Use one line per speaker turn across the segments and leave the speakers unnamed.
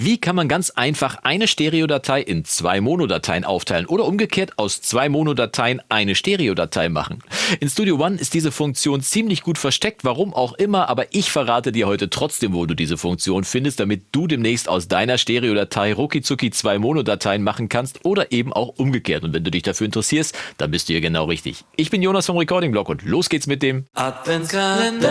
Wie kann man ganz einfach eine Stereodatei in zwei Monodateien aufteilen oder umgekehrt aus zwei Monodateien eine Stereodatei machen? In Studio One ist diese Funktion ziemlich gut versteckt, warum auch immer, aber ich verrate dir heute trotzdem, wo du diese Funktion findest, damit du demnächst aus deiner Stereodatei ruckizucki zwei Monodateien machen kannst oder eben auch umgekehrt. Und wenn du dich dafür interessierst, dann bist du hier genau richtig. Ich bin Jonas vom Recording Blog und los geht's mit dem
Adventskalender.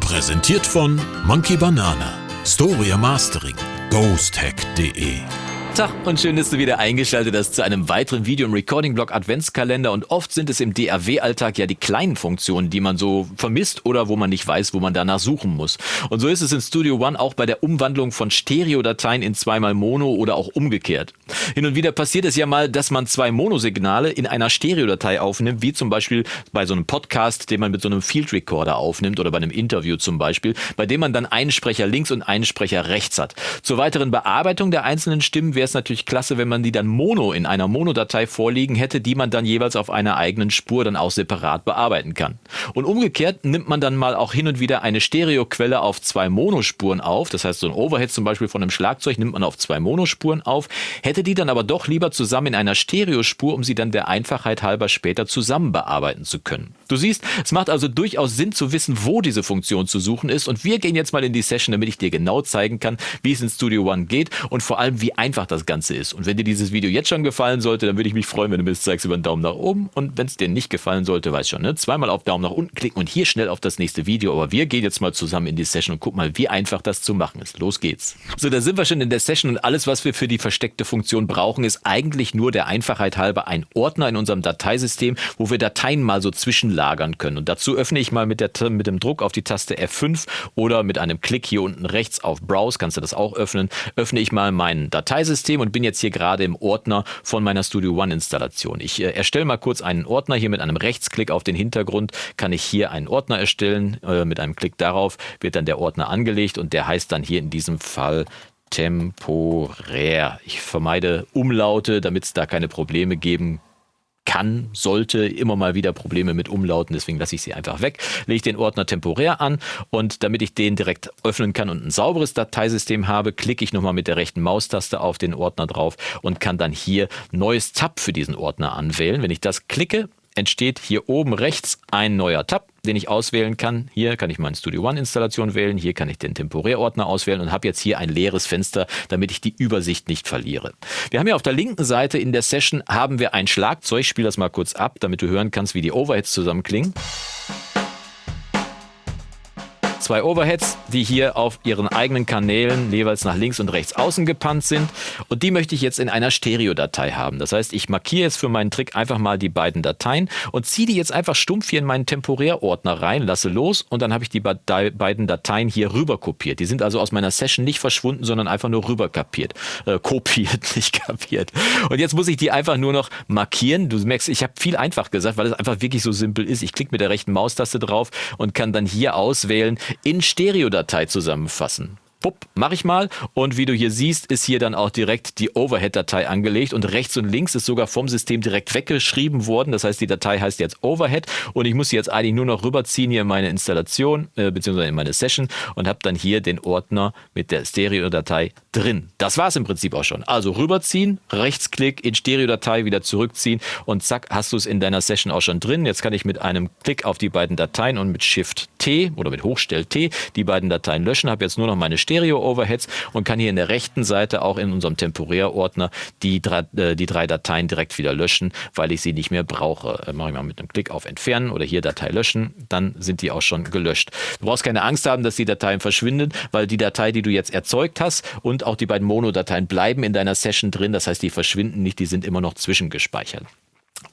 Präsentiert von Monkey Banana. Storia Mastering. ghosthack.de
Tag und schön, dass du wieder eingeschaltet hast zu einem weiteren Video im Recording-Blog Adventskalender und oft sind es im DAW-Alltag ja die kleinen Funktionen, die man so vermisst oder wo man nicht weiß, wo man danach suchen muss. Und so ist es in Studio One auch bei der Umwandlung von Stereodateien in zweimal Mono oder auch umgekehrt. Hin und wieder passiert es ja mal, dass man zwei Monosignale in einer Stereodatei aufnimmt, wie zum Beispiel bei so einem Podcast, den man mit so einem Field Recorder aufnimmt oder bei einem Interview zum Beispiel, bei dem man dann einen Sprecher links und einen Sprecher rechts hat. Zur weiteren Bearbeitung der einzelnen Stimmen wäre es natürlich klasse, wenn man die dann mono in einer Monodatei vorliegen hätte, die man dann jeweils auf einer eigenen Spur dann auch separat bearbeiten kann. Und umgekehrt nimmt man dann mal auch hin und wieder eine Stereoquelle auf zwei Monospuren auf. Das heißt, so ein Overhead zum Beispiel von einem Schlagzeug nimmt man auf zwei Monospuren auf, hätte die dann aber doch lieber zusammen in einer Stereospur, um sie dann der Einfachheit halber später zusammen bearbeiten zu können. Du siehst, es macht also durchaus Sinn zu wissen, wo diese Funktion zu suchen ist und wir gehen jetzt mal in die Session, damit ich dir genau zeigen kann, wie es in Studio One geht und vor allem, wie einfach das Ganze ist. Und wenn dir dieses Video jetzt schon gefallen sollte, dann würde ich mich freuen, wenn du mir das zeigst über einen Daumen nach oben. Und wenn es dir nicht gefallen sollte, weißt schon, ne? zweimal auf Daumen nach unten klicken und hier schnell auf das nächste Video. Aber wir gehen jetzt mal zusammen in die Session und guck mal, wie einfach das zu machen ist. Los geht's. So, da sind wir schon in der Session und alles, was wir für die versteckte Funktion brauchen, ist eigentlich nur der Einfachheit halber ein Ordner in unserem Dateisystem, wo wir Dateien mal so zwischenlagern können. Und dazu öffne ich mal mit, der, mit dem Druck auf die Taste F5 oder mit einem Klick hier unten rechts auf Browse, kannst du das auch öffnen, öffne ich mal mein Dateisystem und bin jetzt hier gerade im Ordner von meiner Studio One Installation. Ich äh, erstelle mal kurz einen Ordner hier mit einem Rechtsklick auf den Hintergrund, kann ich hier einen Ordner erstellen. Äh, mit einem Klick darauf wird dann der Ordner angelegt und der heißt dann hier in diesem Fall temporär. Ich vermeide Umlaute, damit es da keine Probleme geben kann, sollte immer mal wieder Probleme mit Umlauten, deswegen lasse ich sie einfach weg, lege ich den Ordner temporär an und damit ich den direkt öffnen kann und ein sauberes Dateisystem habe, klicke ich nochmal mit der rechten Maustaste auf den Ordner drauf und kann dann hier neues Tab für diesen Ordner anwählen. Wenn ich das klicke, entsteht hier oben rechts ein neuer Tab, den ich auswählen kann. Hier kann ich meine Studio One Installation wählen, hier kann ich den Temporärordner auswählen und habe jetzt hier ein leeres Fenster, damit ich die Übersicht nicht verliere. Wir haben hier auf der linken Seite in der Session haben wir ein Schlagzeug, ich spiele das mal kurz ab, damit du hören kannst, wie die Overheads zusammenklingen zwei Overheads, die hier auf ihren eigenen Kanälen jeweils nach links und rechts außen gepannt sind. Und die möchte ich jetzt in einer Stereodatei haben. Das heißt, ich markiere jetzt für meinen Trick einfach mal die beiden Dateien und ziehe die jetzt einfach stumpf hier in meinen Temporärordner rein, lasse los und dann habe ich die beiden Dateien hier rüber kopiert. Die sind also aus meiner Session nicht verschwunden, sondern einfach nur rüber kapiert. Äh, kopiert, nicht kapiert. Und jetzt muss ich die einfach nur noch markieren. Du merkst, ich habe viel einfach gesagt, weil es einfach wirklich so simpel ist. Ich klicke mit der rechten Maustaste drauf und kann dann hier auswählen, in Stereodatei zusammenfassen. Pupp, mache ich mal. Und wie du hier siehst, ist hier dann auch direkt die Overhead-Datei angelegt und rechts und links ist sogar vom System direkt weggeschrieben worden. Das heißt, die Datei heißt jetzt Overhead und ich muss sie jetzt eigentlich nur noch rüberziehen hier in meine Installation äh, beziehungsweise in meine Session und habe dann hier den Ordner mit der Stereo-Datei drin. Das war es im Prinzip auch schon. Also rüberziehen, Rechtsklick in Stereo-Datei wieder zurückziehen und zack, hast du es in deiner Session auch schon drin. Jetzt kann ich mit einem Klick auf die beiden Dateien und mit Shift T oder mit Hochstell T die beiden Dateien löschen, habe jetzt nur noch meine Stereo Stereo-Overheads und kann hier in der rechten Seite auch in unserem Temporärordner die drei, äh, die drei Dateien direkt wieder löschen, weil ich sie nicht mehr brauche. Äh, mache ich mal mit einem Klick auf Entfernen oder hier Datei löschen, dann sind die auch schon gelöscht. Du brauchst keine Angst haben, dass die Dateien verschwinden, weil die Datei, die du jetzt erzeugt hast und auch die beiden Mono-Dateien bleiben in deiner Session drin. Das heißt, die verschwinden nicht, die sind immer noch zwischengespeichert.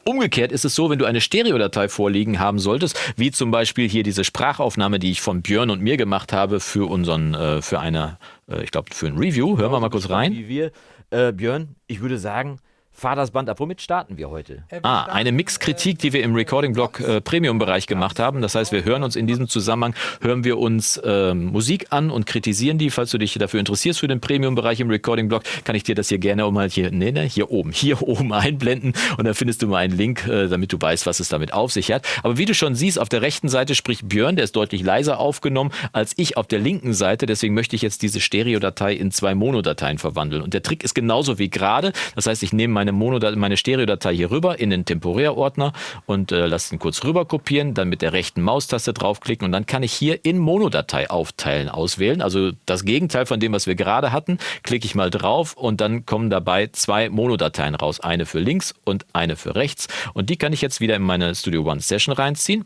Umgekehrt ist es so, wenn du eine Stereodatei vorliegen haben solltest, wie zum Beispiel hier diese Sprachaufnahme, die ich von Björn und mir gemacht habe für unseren, äh, für eine, äh, ich glaube, für ein Review. Hören wir mal kurz rein.
Wie wir, äh, Björn, ich würde sagen,
Fahr das Band ab. Womit starten wir heute? Ah, eine Mixkritik, die wir im Recording-Blog äh, Premium-Bereich gemacht haben. Das heißt, wir hören uns in diesem Zusammenhang, hören wir uns äh, Musik an und kritisieren die. Falls du dich dafür interessierst für den Premium-Bereich im Recording-Blog, kann ich dir das hier gerne mal hier, nee, nee, hier oben, hier oben einblenden und da findest du mal einen Link, äh, damit du weißt, was es damit auf sich hat. Aber wie du schon siehst, auf der rechten Seite spricht Björn, der ist deutlich leiser aufgenommen als ich auf der linken Seite. Deswegen möchte ich jetzt diese Stereo-Datei in zwei Mono-Dateien verwandeln. Und der Trick ist genauso wie gerade. Das heißt, ich nehme meine meine Mono, meine Stereo-Datei hier rüber in den Temporärordner und äh, lasse ihn kurz rüber kopieren, dann mit der rechten Maustaste draufklicken und dann kann ich hier in Monodatei aufteilen auswählen. Also das Gegenteil von dem, was wir gerade hatten. Klicke ich mal drauf und dann kommen dabei zwei Monodateien raus. Eine für links und eine für rechts. Und die kann ich jetzt wieder in meine Studio One Session reinziehen.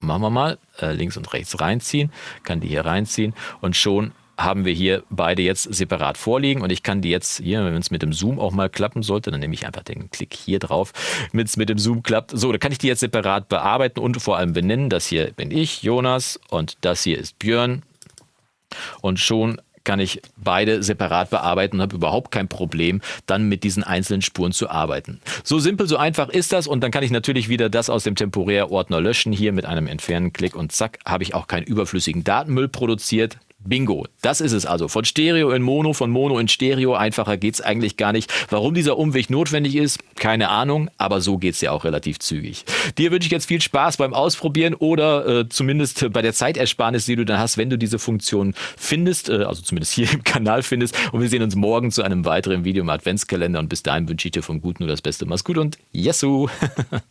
Machen wir mal äh, links und rechts reinziehen, kann die hier reinziehen und schon haben wir hier beide jetzt separat vorliegen und ich kann die jetzt hier, wenn es mit dem Zoom auch mal klappen sollte, dann nehme ich einfach den Klick hier drauf, wenn es mit dem Zoom klappt. So, da kann ich die jetzt separat bearbeiten und vor allem benennen. Das hier bin ich, Jonas, und das hier ist Björn. Und schon kann ich beide separat bearbeiten und habe überhaupt kein Problem, dann mit diesen einzelnen Spuren zu arbeiten. So simpel, so einfach ist das und dann kann ich natürlich wieder das aus dem Temporärordner löschen, hier mit einem Entfernen-Klick und zack, habe ich auch keinen überflüssigen Datenmüll produziert. Bingo, das ist es also. Von Stereo in Mono, von Mono in Stereo, einfacher geht es eigentlich gar nicht. Warum dieser Umweg notwendig ist, keine Ahnung, aber so geht es ja auch relativ zügig. Dir wünsche ich jetzt viel Spaß beim Ausprobieren oder äh, zumindest bei der Zeitersparnis, die du dann hast, wenn du diese Funktion findest, äh, also zumindest hier im Kanal findest. Und wir sehen uns morgen zu einem weiteren Video im Adventskalender und bis dahin wünsche ich dir vom Guten nur das Beste. Mach's gut und Yesu!